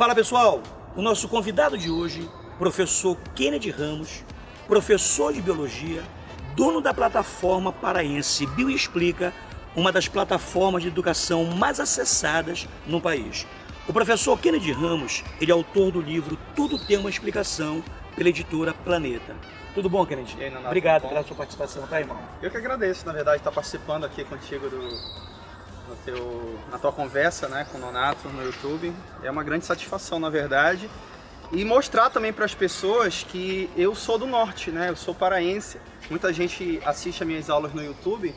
Fala pessoal, o nosso convidado de hoje, professor Kennedy Ramos, professor de Biologia, dono da plataforma paraense Bioexplica, uma das plataformas de educação mais acessadas no país. O professor Kennedy Ramos, ele é autor do livro Tudo Tem Uma Explicação, pela editora Planeta. Tudo bom, Kennedy? E aí, Obrigado pela sua participação, tá, irmão? Eu que agradeço, na verdade, estar participando aqui contigo do, teu, na tua conversa né, com o Nonato no YouTube. É uma grande satisfação, na verdade. E mostrar também para as pessoas que eu sou do norte, né? Eu sou paraense. Muita gente assiste as minhas aulas no YouTube,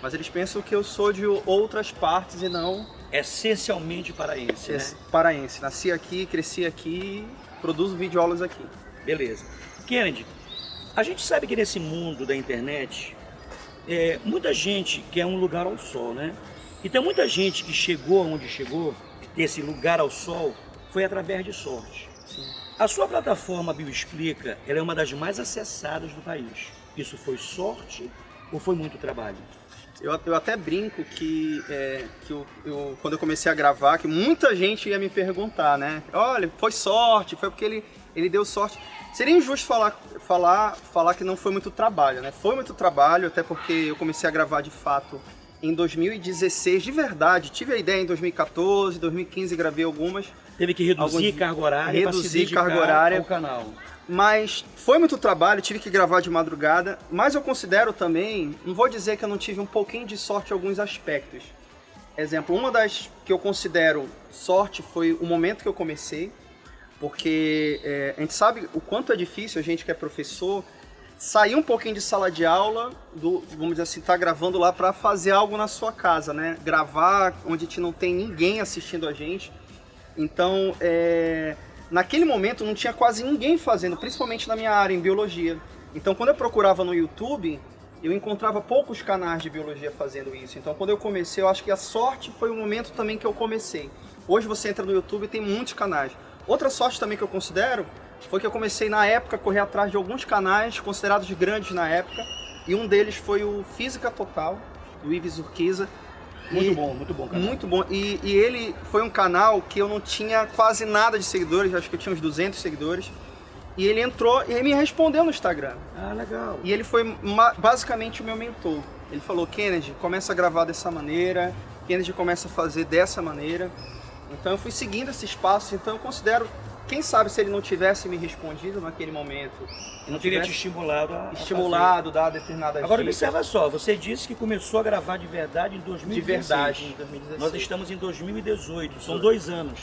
mas eles pensam que eu sou de outras partes e não Essencialmente paraense, né? paraense. Nasci aqui, cresci aqui, produzo videoaulas aqui. Beleza. Kennedy, a gente sabe que nesse mundo da internet, é, muita gente quer um lugar ao sol, né? E tem muita gente que chegou onde chegou, esse lugar ao sol, foi através de sorte. Sim. A sua plataforma Bioexplica, ela é uma das mais acessadas do país. Isso foi sorte ou foi muito trabalho? Eu, eu até brinco que, é, que eu, eu- quando eu comecei a gravar, que muita gente ia me perguntar, né? Olha, foi sorte, foi porque ele, ele deu sorte. Seria injusto falar, falar, falar que não foi muito trabalho, né? Foi muito trabalho, até porque eu comecei a gravar de fato em 2016, de verdade. Tive a ideia em 2014, 2015 gravei algumas. Teve que reduzir Alguns- carga horária reduzir carga horária. ao canal. Mas foi muito trabalho, tive que gravar de madrugada, mas eu considero também, não vou dizer que eu não tive um pouquinho de sorte em alguns aspectos. Exemplo, uma das que eu considero sorte foi o momento que eu comecei, porque é, a gente sabe o quanto é difícil a gente que é professor sair um pouquinho de sala de aula, do, vamos dizer assim, tá gravando lá para fazer algo na sua casa, né? Gravar onde a gente não tem ninguém assistindo a gente. Então, é, naquele momento não tinha quase ninguém fazendo, principalmente na minha área, em biologia. Então, quando eu procurava no YouTube, eu encontrava poucos canais de biologia fazendo isso. Então, quando eu comecei, eu acho que a sorte foi o momento também que eu comecei. Hoje você entra no YouTube e tem muitos canais. Outra sorte também que eu considero foi que eu comecei na época a correr atrás de alguns canais considerados grandes na época, e um deles foi o Física Total, do Ives Urquiza. Muito E- bom, muito bom, cara. muito bom. E, e ele foi um canal que eu não tinha quase nada de seguidores, acho que eu tinha uns 200 seguidores. E ele entrou e ele me respondeu no Instagram. Ah, legal. E ele foi basicamente o meu mentor. Ele falou: Kennedy, começa a gravar dessa maneira, Kennedy começa a fazer dessa maneira. Então eu fui seguindo esse espaço. Então eu considero, quem sabe se ele não tivesse me respondido naquele momento, e não Teria te estimulado a estimulado, dado determinadas. Agora dicas observa só, você disse que começou a gravar de verdade em de 2016. verdade em 2016. Nós estamos em 2018, são dois anos.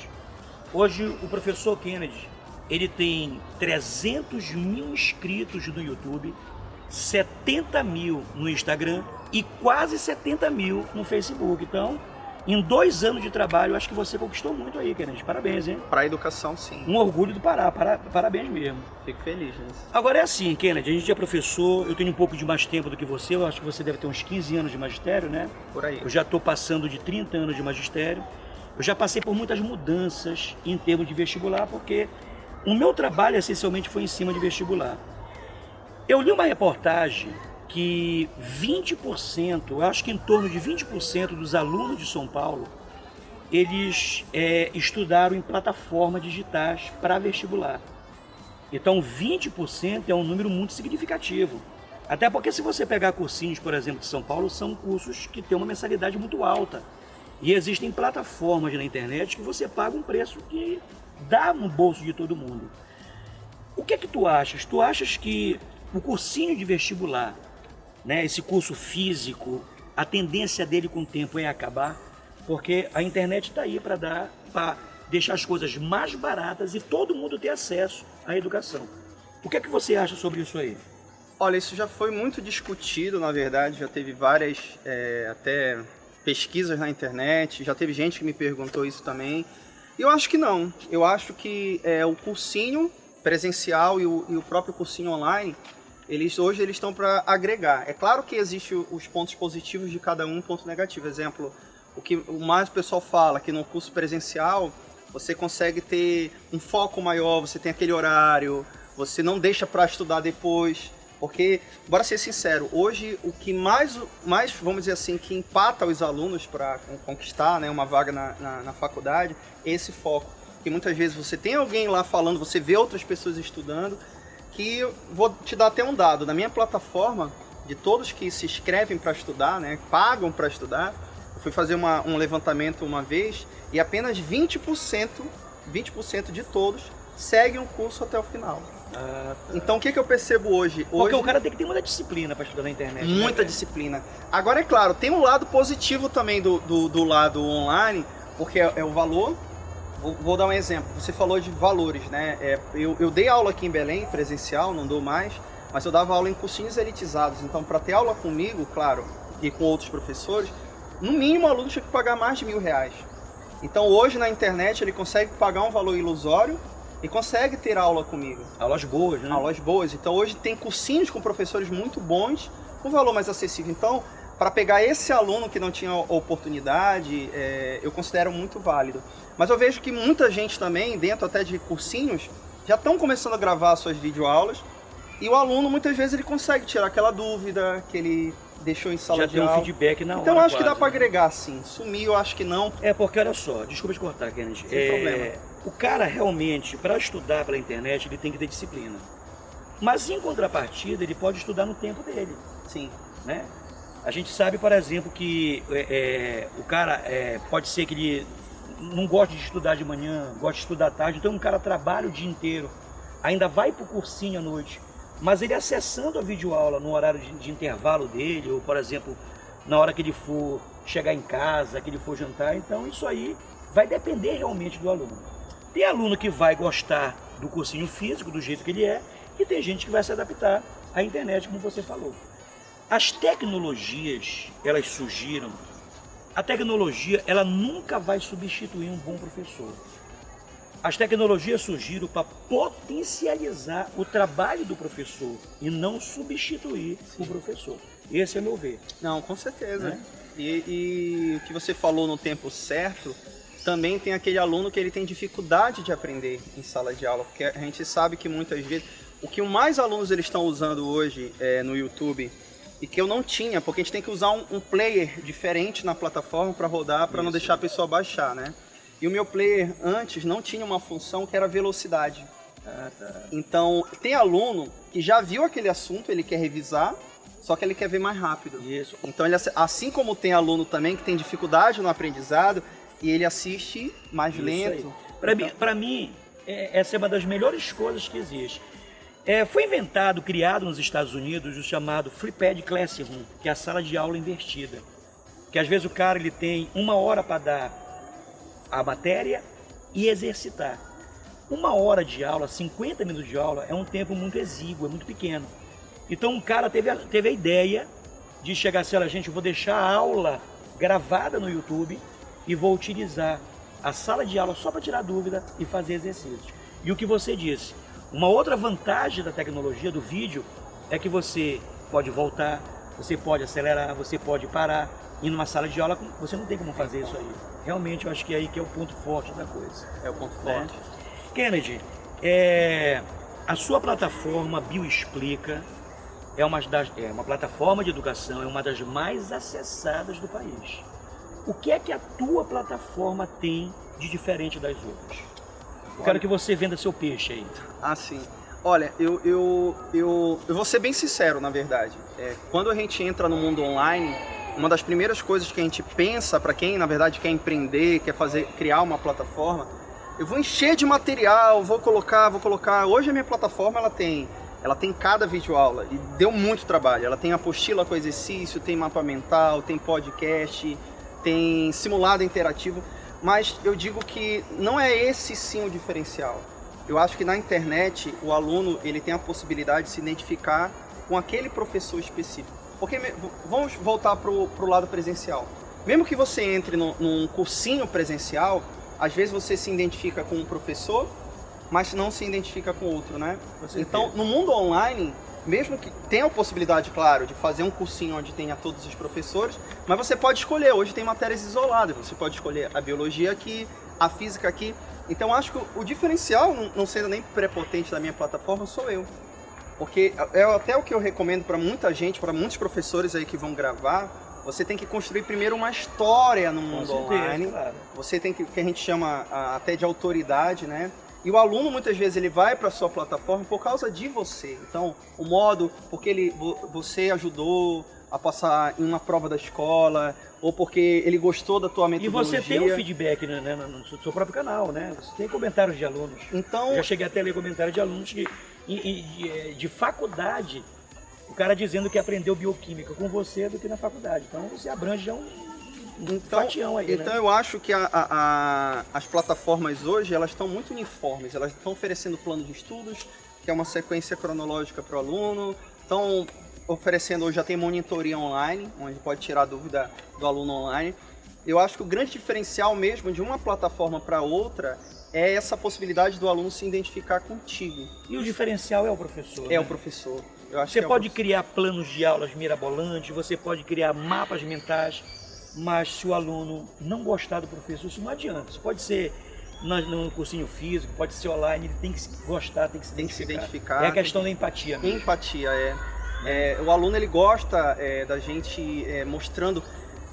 Hoje o professor Kennedy, ele tem 300 mil inscritos no YouTube, 70 mil no Instagram e quase 70 mil no Facebook. Então, em dois anos de trabalho, acho que você conquistou muito aí, Kennedy. Parabéns, hein? Para a educação, sim. Um orgulho do Pará, para- parabéns mesmo. Fico feliz nisso. Agora é assim, Kennedy, a gente é professor, eu tenho um pouco de mais tempo do que você, eu acho que você deve ter uns 15 anos de magistério, né? Por aí. Eu já estou passando de 30 anos de magistério. Eu já passei por muitas mudanças em termos de vestibular, porque o meu trabalho essencialmente foi em cima de vestibular. Eu li uma reportagem que 20%, eu acho que em torno de 20% dos alunos de São Paulo, eles é, estudaram em plataformas digitais para vestibular. Então 20% é um número muito significativo. Até porque se você pegar cursinhos, por exemplo, de São Paulo, são cursos que têm uma mensalidade muito alta. E existem plataformas na internet que você paga um preço que dá no bolso de todo mundo. O que é que tu achas? Tu achas que o cursinho de vestibular, né, esse curso físico, a tendência dele com o tempo é acabar? Porque a internet está aí para dar, para deixar as coisas mais baratas e todo mundo ter acesso à educação. O que é que você acha sobre isso aí? Olha, isso já foi muito discutido, na verdade, já teve várias é, até pesquisas na internet, já teve gente que me perguntou isso também. Eu acho que não. Eu acho que é, o cursinho presencial e o, e o próprio cursinho online, eles hoje eles estão para agregar. É claro que existe o- os pontos positivos de cada um, ponto negativo. Exemplo, o que o mais o pessoal fala que no curso presencial você consegue ter um foco maior, você tem aquele horário, você não deixa para estudar depois. Porque, bora ser sincero, hoje o que mais, mais, vamos dizer assim, que empata os alunos para conquistar né, uma vaga na, na, na faculdade é esse foco. que muitas vezes você tem alguém lá falando, você vê outras pessoas estudando, que vou te dar até um dado, na minha plataforma, de todos que se inscrevem para estudar, né, pagam para estudar, eu fui fazer uma, um levantamento uma vez e apenas 20%, 20% de todos seguem o curso até o final. Ah, tá. Então o que, que eu percebo hoje? Porque hoje, o cara tem que ter muita disciplina para estudar na internet. Né, muita né, disciplina. Agora é claro, tem um lado positivo também do, do, do lado online, porque é, é o valor. Vou, vou, dar um exemplo. Você falou de valores, né? É, eu, eu dei aula aqui em Belém, presencial, não dou mais, mas eu dava aula em cursinhos elitizados. Então, para ter aula comigo, claro, e com outros professores, no mínimo o aluno tinha que pagar mais de mil reais. Então, hoje na internet ele consegue pagar um valor ilusório e consegue ter aula comigo. Aulas boas, né? Aulas boas. Então hoje tem cursinhos com professores muito bons, com valor mais acessível. Então, para pegar esse aluno que não tinha oportunidade, é, eu considero muito válido. Mas eu vejo que muita gente também, dentro até de cursinhos, já estão começando a gravar suas videoaulas e o aluno muitas vezes ele consegue tirar aquela dúvida que ele deixou em sala já de aula. Já tem um feedback na então, hora acho quase, que dá para né? agregar sim. Sumir eu acho que não. É porque olha só, desculpa te cortar, Kennedy. Sem é, problema. O cara realmente, para estudar pela internet, ele tem que ter disciplina. Mas em contrapartida, ele pode estudar no tempo dele. Sim. Né? A gente sabe, por exemplo, que é, é, o cara é, pode ser que ele não goste de estudar de manhã, goste de estudar à tarde, então um cara trabalha o dia inteiro, ainda vai para o cursinho à noite, mas ele acessando a videoaula no horário de, de intervalo dele, ou por exemplo, na hora que ele for chegar em casa, que ele for jantar, então isso aí vai depender realmente do aluno. Tem aluno que vai gostar do cursinho físico, do jeito que ele é, e tem gente que vai se adaptar à internet, como você falou. As tecnologias, elas surgiram, a tecnologia, ela nunca vai substituir um bom professor. As tecnologias surgiram para potencializar o trabalho do professor e não substituir Sim. o professor. Esse é meu ver. Não, com certeza. Né? E, e, o que você falou no tempo certo, também tem aquele aluno que ele tem dificuldade de aprender em sala de aula, porque a gente sabe que muitas vezes o que mais alunos eles estão usando hoje é, no YouTube e que eu não tinha, porque a gente tem que usar um, um player diferente na plataforma para rodar, para não deixar a pessoa baixar, né? E o meu player antes não tinha uma função que era velocidade. Ah, tá. Então, tem aluno que já viu aquele assunto, ele quer revisar, só que ele quer ver mais rápido. Isso. Então, ele, assim como tem aluno também que tem dificuldade no aprendizado, e ele assiste mais Isso lento. Para então... mim, pra mim é, essa é uma das melhores coisas que existe. É, foi inventado, criado nos Estados Unidos, o chamado Pad Classroom, que é a sala de aula invertida. Que às vezes o cara ele tem uma hora para dar a matéria e exercitar. Uma hora de aula, 50 minutos de aula, é um tempo muito exíguo, é muito pequeno. Então um cara teve a, teve a ideia de chegar assim, olha gente, eu vou deixar a aula gravada no YouTube e vou utilizar a sala de aula só para tirar dúvida e fazer exercícios. E o que você disse, uma outra vantagem da tecnologia, do vídeo, é que você pode voltar, você pode acelerar, você pode parar. E numa sala de aula, você não tem como fazer isso aí. Realmente, eu acho que é aí que é o ponto forte da coisa. É o ponto né? forte. Kennedy, é, a sua plataforma Bioexplica é uma, das, é uma plataforma de educação, é uma das mais acessadas do país. O que é que a tua plataforma tem de diferente das outras? Eu quero que você venda seu peixe aí. Ah, sim. Olha, eu, eu, eu, eu vou ser bem sincero, na verdade. É, quando a gente entra no mundo online, uma das primeiras coisas que a gente pensa para quem na verdade quer empreender, quer fazer, criar uma plataforma, eu vou encher de material, vou colocar, vou colocar. Hoje a minha plataforma ela tem, ela tem cada vídeo aula e deu muito trabalho. Ela tem apostila com exercício, tem mapa mental, tem podcast, tem simulado interativo, mas eu digo que não é esse sim o diferencial. Eu acho que na internet o aluno ele tem a possibilidade de se identificar com aquele professor específico. Porque vamos voltar para o lado presencial. Mesmo que você entre no, num cursinho presencial, às vezes você se identifica com um professor, mas não se identifica com outro, né? Então, no mundo online, mesmo que tenha a possibilidade, claro, de fazer um cursinho onde tenha todos os professores, mas você pode escolher. Hoje tem matérias isoladas, você pode escolher a biologia aqui, a física aqui. Então, acho que o diferencial, não sendo nem prepotente da minha plataforma, sou eu. Porque é até o que eu recomendo para muita gente, para muitos professores aí que vão gravar, você tem que construir primeiro uma história no mundo certeza, online. claro. Você tem que, que a gente chama ah, até de autoridade, né? E o aluno muitas vezes ele vai para sua plataforma por causa de você. Então, o modo porque ele vo- você ajudou a passar em uma prova da escola ou porque ele gostou da tua E metodologia. você tem um feedback né, né, no seu próprio canal, né? Você tem comentários de alunos. Então, Eu já cheguei até a ler comentários de alunos que, e- e- de, eh, de faculdade, o cara dizendo que aprendeu bioquímica com você do que na faculdade. Então você abrange já um, um Então, fatião aí, então né? eu acho que a- a- a- as plataformas hoje elas estão muito uniformes. Elas estão oferecendo plano de estudos, que é uma sequência cronológica para o aluno. Estão oferecendo hoje já tem monitoria online, onde pode tirar dúvida do aluno online. Eu acho que o grande diferencial mesmo de uma plataforma para outra é essa possibilidade do aluno se identificar contigo. E o diferencial é o professor. É né? o professor. Você é o pode professor. criar planos de aulas mirabolantes, você pode criar mapas mentais, mas se o aluno não gostar do professor, isso não adianta. Isso pode ser no cursinho físico, pode ser online, ele tem que gostar, tem que se Tem que se identificar. identificar, É a questão da empatia. mesmo. Empatia, é. É, o aluno ele gosta é, da gente é, mostrando,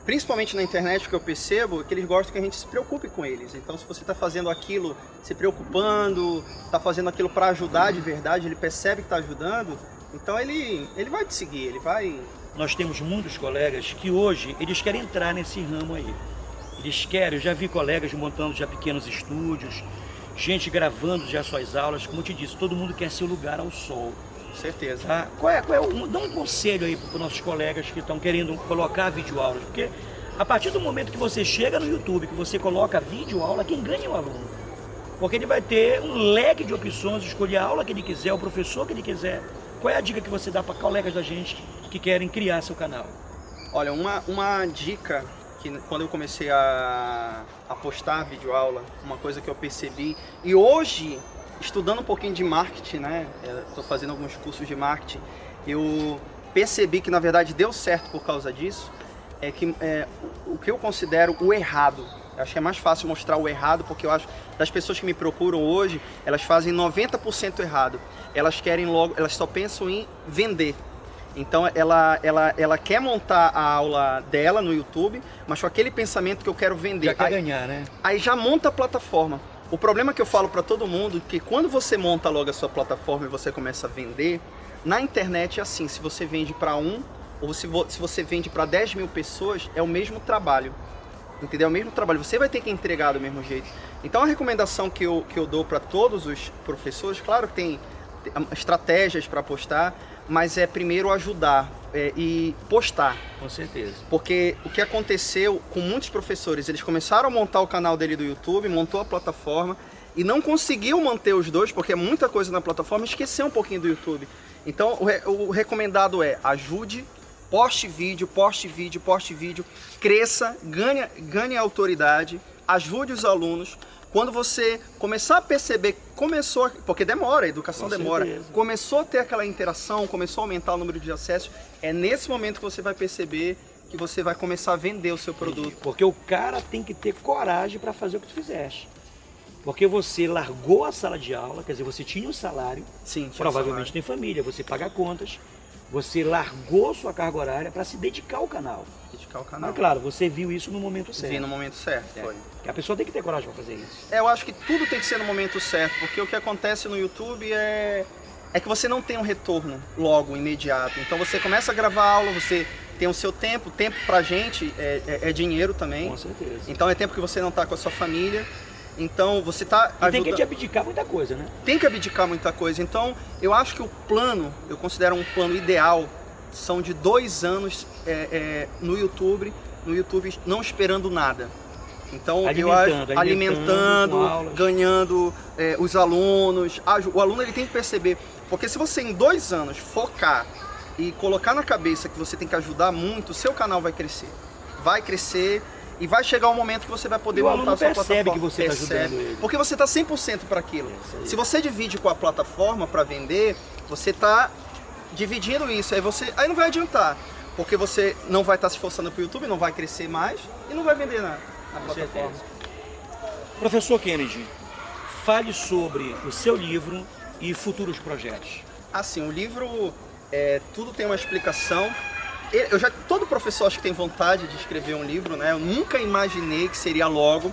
principalmente na internet, o que eu percebo, é que eles gostam que a gente se preocupe com eles. Então, se você está fazendo aquilo se preocupando, está fazendo aquilo para ajudar de verdade, ele percebe que está ajudando, então ele, ele vai te seguir, ele vai. Nós temos muitos colegas que hoje eles querem entrar nesse ramo aí. Eles querem, eu já vi colegas montando já pequenos estúdios, gente gravando já suas aulas, como eu te disse, todo mundo quer seu lugar ao sol. Certeza. Tá? Qual é, qual é o, dá um conselho aí para os nossos colegas que estão querendo colocar videoaulas, porque a partir do momento que você chega no YouTube, que você coloca videoaula, quem ganha é o aluno. Porque ele vai ter um leque de opções, escolher a aula que ele quiser, o professor que ele quiser. Qual é a dica que você dá para colegas da gente que querem criar seu canal? Olha, uma, uma dica que quando eu comecei a, a postar videoaula, uma coisa que eu percebi, e hoje, estudando um pouquinho de marketing, né, estou fazendo alguns cursos de marketing, eu percebi que na verdade deu certo por causa disso, é que é, o que eu considero o errado. Eu acho que é mais fácil mostrar o errado, porque eu acho das pessoas que me procuram hoje, elas fazem 90% errado. Elas querem logo, elas só pensam em vender. Então ela, ela, ela quer montar a aula dela no YouTube, mas com aquele pensamento que eu quero vender. Já quer Aí- ganhar, né? aí já monta a plataforma. O problema que eu falo para todo mundo é que quando você monta logo a sua plataforma e você começa a vender, na internet é assim, se você vende para um ou se, vo- se você vende para 10 mil pessoas, é o mesmo trabalho. Entendeu? É o mesmo trabalho. Você vai ter que entregar do mesmo jeito. Então a recomendação que eu, que eu dou para todos os professores, claro que tem ah, estratégias para postar, mas é primeiro ajudar é, e postar. Com certeza. Porque o que aconteceu com muitos professores, eles começaram a montar o canal dele do YouTube, montou a plataforma e não conseguiu manter os dois, porque é muita coisa na plataforma, esqueceu um pouquinho do YouTube. Então o, re- o recomendado é ajude, poste vídeo, poste vídeo, poste vídeo, cresça, ganhe, ganhe autoridade, ajude os alunos. Quando você começar a perceber, começou, porque demora, a educação Com demora, certeza. começou a ter aquela interação, começou a aumentar o número de acessos, é nesse momento que você vai perceber que você vai começar a vender o seu produto. Porque o cara tem que ter coragem para fazer o que tu fizeste. Porque você largou a sala de aula, quer dizer, você tinha um salário, Sim, tinha provavelmente tem família, você paga contas, você largou sua carga horária para se dedicar ao canal. dedicar o canal. Mas claro, você viu isso no momento certo. Vi no momento certo, É. foi. Que a pessoa tem que ter coragem para fazer isso. É, eu acho que tudo tem que ser no momento certo, porque o que acontece no YouTube é, é que você não tem um retorno logo, imediato. Então você começa a gravar aula, você tem o seu tempo, tempo pra gente é, é- é dinheiro também. Com certeza. Então é tempo que você não tá com a sua família. Então você tá E tem que te abdicar muita coisa, né? tem que abdicar muita coisa. Então, eu acho que o plano, eu considero um plano ideal, são de dois anos é, é, no YouTube, no YouTube não esperando nada. Então, eu acho Alimentando, alimentando alimentando, ganhando é, os alunos. O aluno ele tem que perceber, porque se você em dois anos focar e colocar na cabeça que você tem que ajudar muito, o seu canal vai crescer. Vai crescer e vai chegar um momento que você vai poder E montar a sua percebe plataforma. que você tá Percebe. ajudando ele. Porque você está 100% para aquilo. Aí. Se você divide com a plataforma para vender, você está dividindo isso. Aí você, aí não vai adiantar, porque você não vai estar se esforçando para o YouTube, não vai crescer mais e não vai vender na, na plataforma. certeza. Professor Kennedy, fale sobre o seu livro e futuros projetos. Assim, o livro, é, tudo tem uma explicação. Eu já todo professor acho que tem vontade de escrever um livro, né? Eu nunca imaginei que seria logo,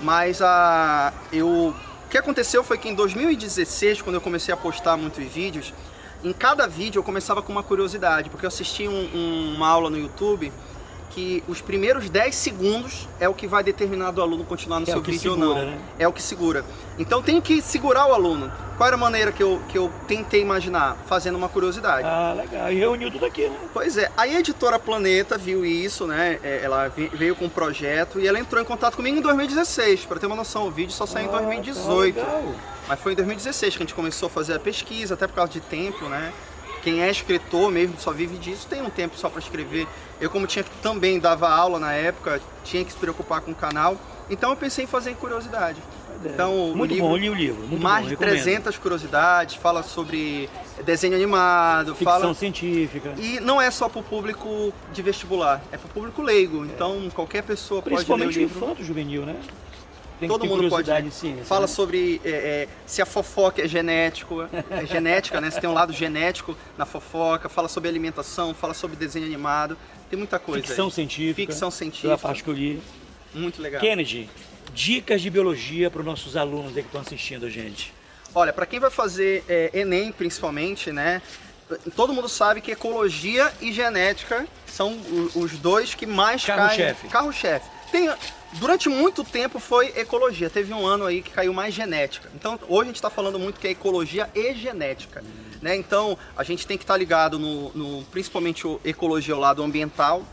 mas a eu o que aconteceu foi que em 2016, quando eu comecei a postar muitos vídeos, em cada vídeo eu começava com uma curiosidade, porque eu assisti um, um, uma aula no YouTube que os primeiros 10 segundos é o que vai determinar do aluno continuar no é seu vídeo segura, ou não. Né? É o que segura. Então tem que segurar o aluno. Qual era a maneira que eu, que eu tentei imaginar? Fazendo uma curiosidade. Ah, legal. E reuniu tudo aqui, né? Pois é. Aí a editora Planeta viu isso, né? É, ela veio com um projeto e ela entrou em contato comigo em 2016. Para ter uma noção, o vídeo só saiu ah, em 2018. Tá Mas foi em 2016 que a gente começou a fazer a pesquisa, até por causa de tempo, né? Quem é escritor mesmo, só vive disso, tem um tempo só para escrever. Eu como tinha também dava aula na época, tinha que se preocupar com o canal, então eu pensei em fazer em curiosidade. Então, muito livro, bom, li o livro. mais bom, de 300 curiosidades, fala sobre desenho animado, ficção fala... científica. E não é só para o público de vestibular, é para o público leigo. É. Então qualquer pessoa pode ler o livro. Principalmente infanto juvenil, né? Tem Todo mundo pode. Ciência, Fala né? sobre é, é, se a fofoca é genético, é genética, né? Se tem um lado genético na fofoca, fala sobre alimentação, fala sobre desenho animado, tem muita coisa. Ficção aí. científica. Ficção científica. a parte que eu li. Muito legal. Kennedy, dicas de biologia para os nossos alunos que estão assistindo a gente. Olha, para quem vai fazer é, Enem principalmente, né? Todo mundo sabe que ecologia e genética são os dois que mais carro caem. Carro-chefe. Carro-chefe. Tem, durante muito tempo foi ecologia, teve um ano aí que caiu mais genética. Então hoje a gente está falando muito que é ecologia e genética. Né? Então a gente tem que estar tá ligado no, no, principalmente o ecologia, o lado ambiental.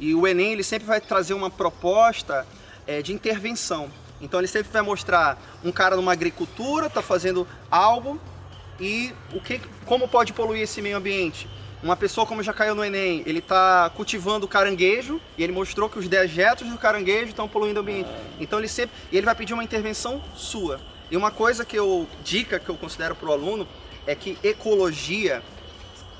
E o Enem ele sempre vai trazer uma proposta é, de intervenção. Então ele sempre vai mostrar um cara numa agricultura, está fazendo algo e o que, como pode poluir esse meio ambiente uma pessoa como já caiu no Enem, ele está cultivando caranguejo e ele mostrou que os dejetos do caranguejo estão poluindo o ambiente. Então ele sempre, ele vai pedir uma intervenção sua. E uma coisa que eu, dica que eu considero para o aluno é que ecologia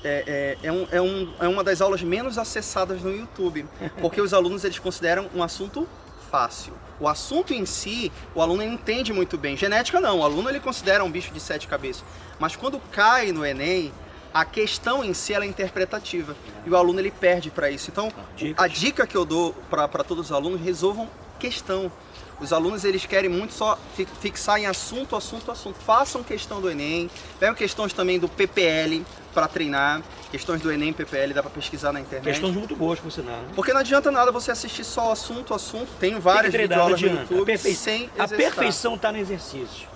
é, é, é, um, é, um, é uma das aulas menos acessadas no YouTube, porque os alunos eles consideram um assunto fácil. O assunto em si, o aluno entende muito bem. Genética não, o aluno ele considera um bicho de sete cabeças. Mas quando cai no Enem, a questão em si é interpretativa e o aluno ele perde para isso. Então, a dica que eu dou para todos os alunos, resolvam questão. Os alunos eles querem muito só fixar em assunto, assunto, assunto. Façam questão do Enem, pegam questões também do PPL para treinar. Questões do Enem, PPL, dá para pesquisar na internet. Questões muito boas, por sinal. Né? Porque não adianta nada você assistir só assunto, assunto. Tem várias Tem videoaulas no YouTube a. A perfeição está no exercício.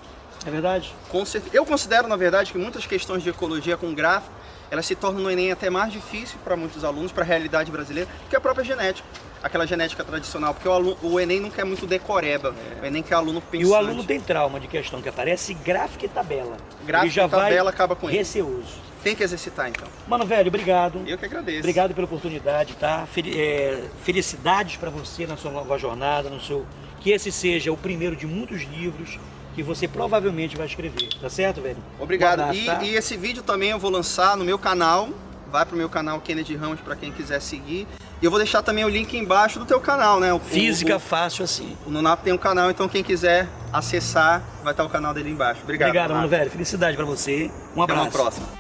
É verdade? Com certeza. Eu considero, na verdade, que muitas questões de ecologia com gráfico, elas se tornam no Enem até mais difícil para muitos alunos, para a realidade brasileira, que a própria genética. Aquela genética tradicional, porque o, aluno, o Enem não quer muito decoreba, é. o Enem quer aluno pensante. E o aluno tem trauma de questão que aparece gráfico e tabela. Gráfico já e tabela acaba com ele. Receoso. Tem que exercitar, então. Mano, velho, obrigado. Eu que agradeço. Obrigado pela oportunidade, tá? É, felicidades para você na sua nova jornada, no seu... Que esse seja o primeiro de muitos livros que você provavelmente vai escrever, tá certo, velho? Obrigado. Abraço, e, tá? e, esse vídeo também eu vou lançar no meu canal, vai pro meu canal Kennedy Ramos para quem quiser seguir. E eu vou deixar também o link embaixo do teu canal, né? O, Física o, o, fácil assim. O Nunap tem um canal, então quem quiser acessar, vai estar o canal dele embaixo. Obrigado. Obrigado, mano, velho. Felicidade para você. Um abraço. Até uma próxima.